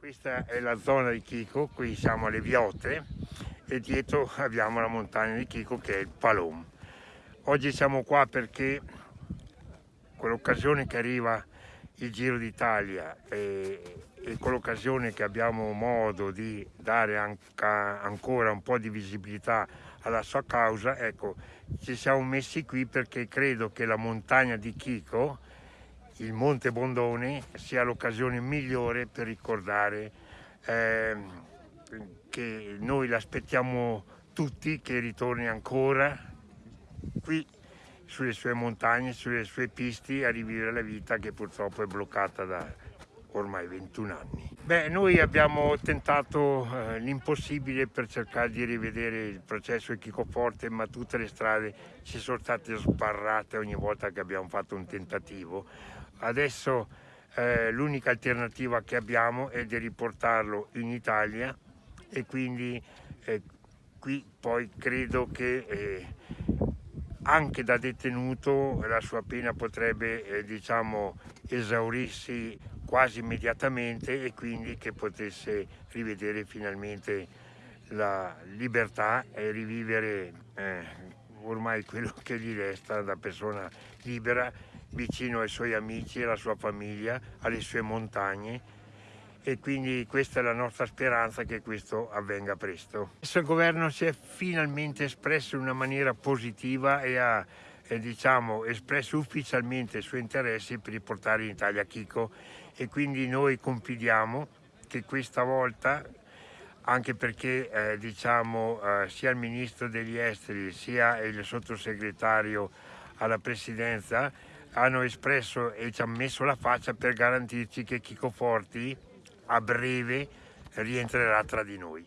Questa è la zona di Chico, qui siamo alle Viotte e dietro abbiamo la montagna di Chico che è il Palom. Oggi siamo qua perché con l'occasione che arriva il Giro d'Italia e, e con l'occasione che abbiamo modo di dare anca, ancora un po' di visibilità alla sua causa, ecco, ci siamo messi qui perché credo che la montagna di Chico il Monte Bondone sia l'occasione migliore per ricordare eh, che noi l'aspettiamo tutti che ritorni ancora qui sulle sue montagne, sulle sue piste a rivivere la vita che purtroppo è bloccata da ormai 21 anni. Beh, noi abbiamo tentato eh, l'impossibile per cercare di rivedere il processo Forte, ma tutte le strade ci sono state sbarrate ogni volta che abbiamo fatto un tentativo. Adesso eh, l'unica alternativa che abbiamo è di riportarlo in Italia e quindi eh, qui poi credo che eh, anche da detenuto la sua pena potrebbe eh, diciamo, esaurirsi quasi immediatamente e quindi che potesse rivedere finalmente la libertà e rivivere eh, ormai quello che gli resta da persona libera vicino ai suoi amici, alla sua famiglia, alle sue montagne e quindi questa è la nostra speranza che questo avvenga presto. Questo governo si è finalmente espresso in una maniera positiva e ha eh, diciamo, espresso ufficialmente i suoi interessi per riportare in Italia Chico e quindi noi confidiamo che questa volta anche perché eh, diciamo, eh, sia il ministro degli esteri sia il sottosegretario alla presidenza hanno espresso e ci hanno messo la faccia per garantirci che Chico Forti a breve rientrerà tra di noi.